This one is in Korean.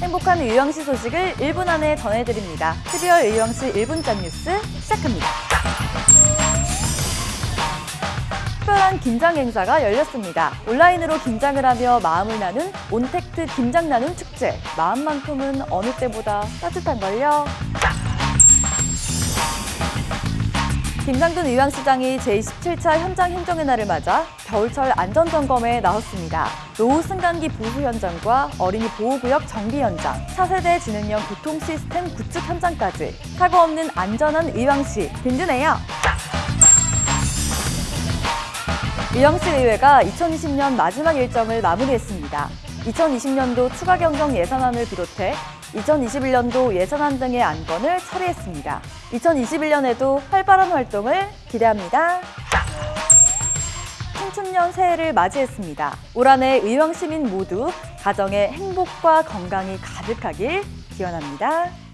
행복한 의왕시 소식을 1분 안에 전해드립니다. 12월 의왕시 1분짠 뉴스 시작합니다. 특별한 김장 행사가 열렸습니다. 온라인으로 김장을 하며 마음을 나눈 온택트 김장 나눔 축제. 마음만큼은 어느 때보다 따뜻한걸요. 김상준 의왕시장이 제27차 현장 행정의 날을 맞아 겨울철 안전점검에 나섰습니다. 노후 승강기 보수 현장과 어린이 보호구역 정비 현장, 차세대 지능형 교통 시스템 구축 현장까지 사고 없는 안전한 의왕시 든든해요. 의왕시 의회가 2020년 마지막 일정을 마무리했습니다. 2020년도 추가 경정 예산안을 비롯해 2021년도 예산안 등의 안건을 처리했습니다. 2021년에도 활발한 활동을 기대합니다. 청춘년 새해를 맞이했습니다. 올 한해 의왕 시민 모두 가정의 행복과 건강이 가득하길 기원합니다.